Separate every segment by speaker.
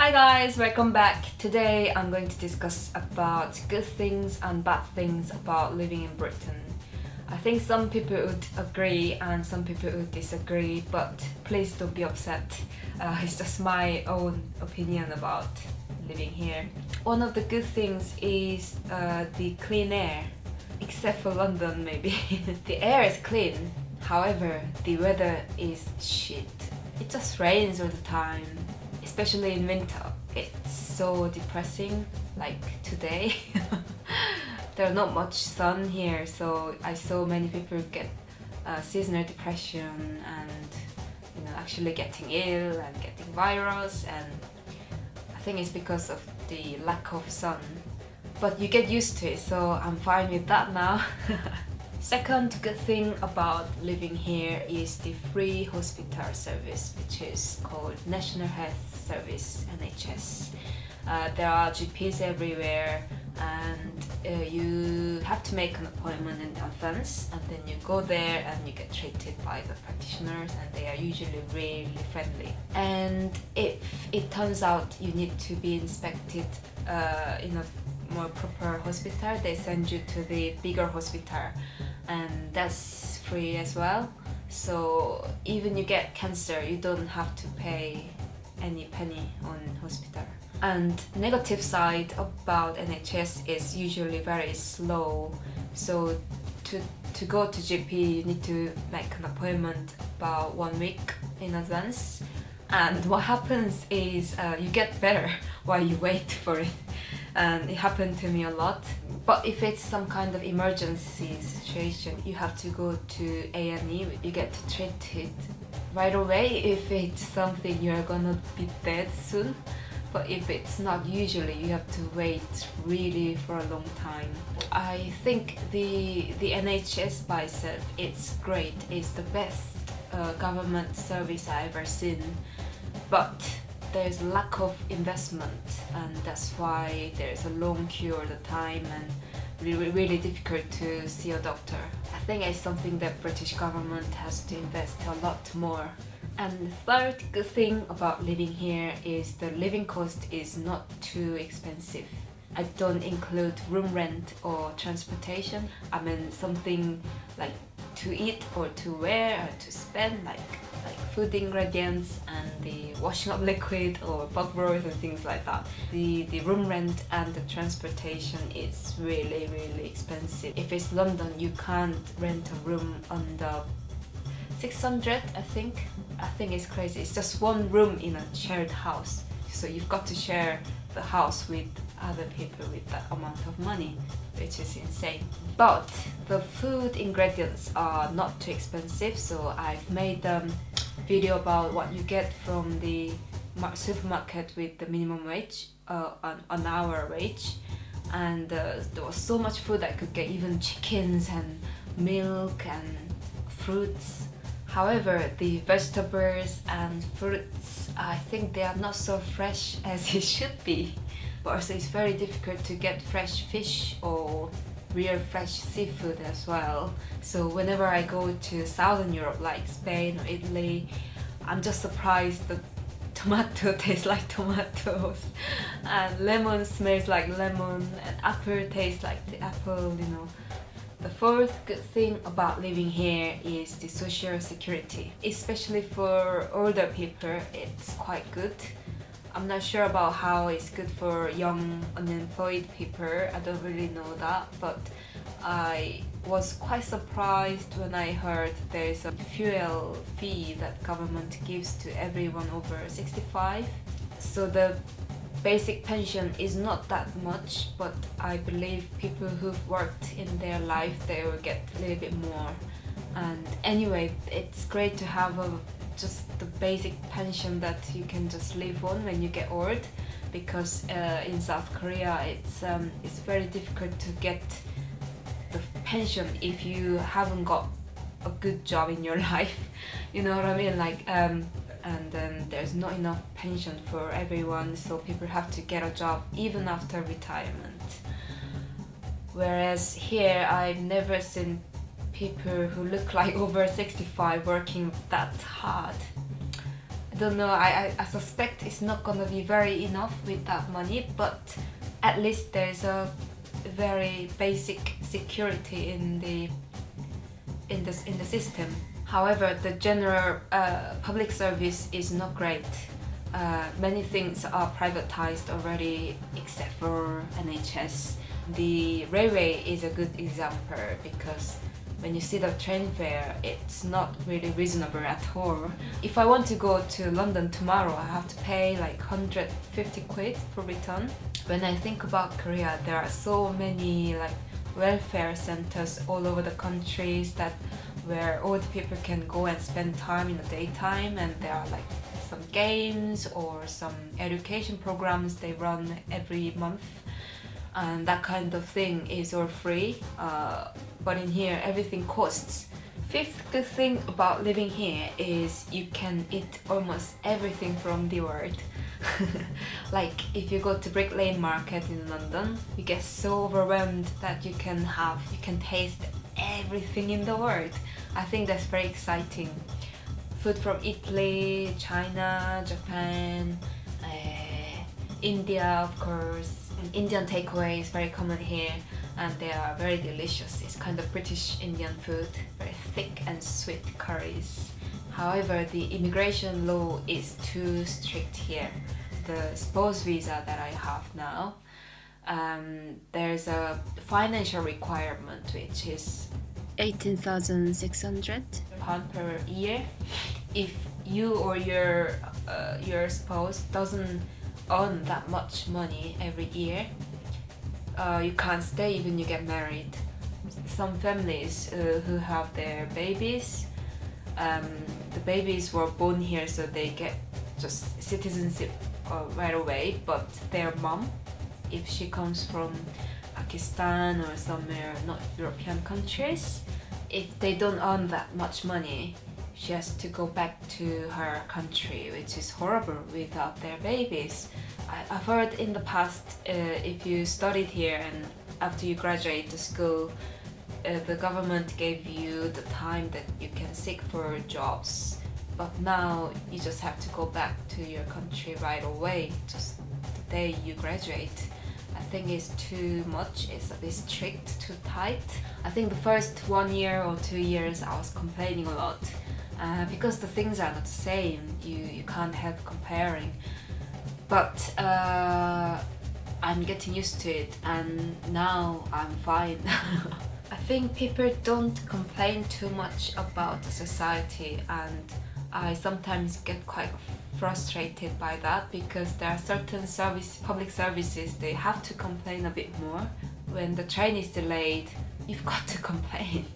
Speaker 1: Hi guys, welcome back. Today I'm going to discuss about good things and bad things about living in Britain. I think some people would agree and some people would disagree, but please don't be upset. Uh, it's just my own opinion about living here. One of the good things is uh, the clean air, except for London maybe. the air is clean, however the weather is shit. It just rains all the time especially in winter. It's so depressing, like today. There's not much sun here, so I saw many people get uh, seasonal depression and you know actually getting ill and getting virus and I think it's because of the lack of sun. But you get used to it, so I'm fine with that now. Second good thing about living here is the free hospital service, which is called National Health service, NHS. Uh, there are GPs everywhere and uh, you have to make an appointment in advance and then you go there and you get treated by the practitioners and they are usually really friendly and if it turns out you need to be inspected uh, in a more proper hospital they send you to the bigger hospital and that's free as well so even you get cancer you don't have to pay any penny on hospital. And negative side about NHS is usually very slow. So to, to go to GP you need to make an appointment about one week in advance. And what happens is uh, you get better while you wait for it. And it happened to me a lot. But if it's some kind of emergency situation, you have to go to A&E, you get treated right away. If it's something you're gonna be dead soon but if it's not usually you have to wait really for a long time. I think the the NHS by itself it's great. It's the best uh, government service I've ever seen. But there's a lack of investment and that's why there's a long queue all the time and really, really difficult to see a doctor. I think it's something that British government has to invest a lot more. And the third good thing about living here is the living cost is not too expensive. I don't include room rent or transportation. I mean something like to eat or to wear or to spend like food ingredients and the washing up liquid or bug broth and things like that. The, the room rent and the transportation is really really expensive. If it's London you can't rent a room under 600 I think. I think it's crazy. It's just one room in a shared house. So you've got to share the house with other people with that amount of money which is insane but the food ingredients are not too expensive so I've made a video about what you get from the supermarket with the minimum wage uh, an, an hour wage and uh, there was so much food I could get even chickens and milk and fruits However, the vegetables and fruits, I think they are not so fresh as it should be. But also it's very difficult to get fresh fish or real fresh seafood as well. So whenever I go to Southern Europe like Spain or Italy, I'm just surprised that tomato tastes like tomatoes and lemon smells like lemon and apple tastes like the apple, you know. The fourth good thing about living here is the social security. Especially for older people, it's quite good. I'm not sure about how it's good for young unemployed people, I don't really know that, but I was quite surprised when I heard there is a fuel fee that government gives to everyone over 65. So the basic pension is not that much but I believe people who've worked in their life they will get a little bit more and anyway it's great to have a just the basic pension that you can just live on when you get old because uh, in South Korea it's um, it's very difficult to get the pension if you haven't got a good job in your life. You know what I mean? Like um, and then there's not enough pension for everyone so people have to get a job even after retirement. Whereas here I've never seen people who look like over 65 working that hard I don't know, I, I, I suspect it's not gonna be very enough with that money, but at least there's a very basic security in the in the, in the system. However, the general uh, public service is not great. Uh, many things are privatized already except for NHS. The railway is a good example because when you see the train fare, it's not really reasonable at all. If I want to go to London tomorrow, I have to pay like 150 quid for return. When I think about Korea, there are so many like welfare centers all over the countries that where old people can go and spend time in the daytime and there are like some games or some education programs they run every month and that kind of thing is all free uh, but in here everything costs. Fifth good thing about living here is you can eat almost everything from the world. Like if you go to Brick Lane Market in London you get so overwhelmed that you can have you can taste everything in the world. I think that's very exciting. Food from Italy, China, Japan, uh, India of course. Indian takeaway is very common here and they are very delicious. It's kind of British Indian food, very thick and sweet curries. However, the immigration law is too strict here. The spouse visa that I have now, um, there's a financial requirement which is
Speaker 2: 18,600
Speaker 1: pound per year if you or your uh, your spouse doesn't earn that much money every year uh, you can't stay even you get married. Some families uh, who have their babies um, the babies were born here so they get just citizenship uh, right away but their mom if she comes from Pakistan or somewhere not European countries if they don't earn that much money she has to go back to her country which is horrible without their babies. I, have heard in the past uh, if you studied here and after you graduate the school uh, the government gave you the time that you can seek for jobs. But now you just have to go back to your country right away just the day you graduate. I think it's too much, it's a bit strict, too tight. I think the first one year or two years I was complaining a lot uh, because the things are not the same, you, you can't help comparing. But uh, I'm getting used to it and now I'm fine. I think people don't complain too much about the society and I sometimes get quite frustrated by that because there are certain service, public services they have to complain a bit more. When the train is delayed, you've got to complain,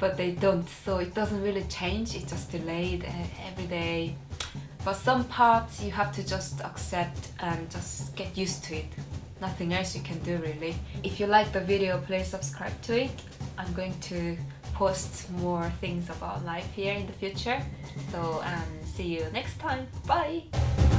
Speaker 1: but they don't, so it doesn't really change, it's just delayed uh, every day. But some parts you have to just accept and just get used to it. Nothing else you can do really. If you like the video, please subscribe to it. I'm going to post more things about life here in the future. So, and see you next time. Bye!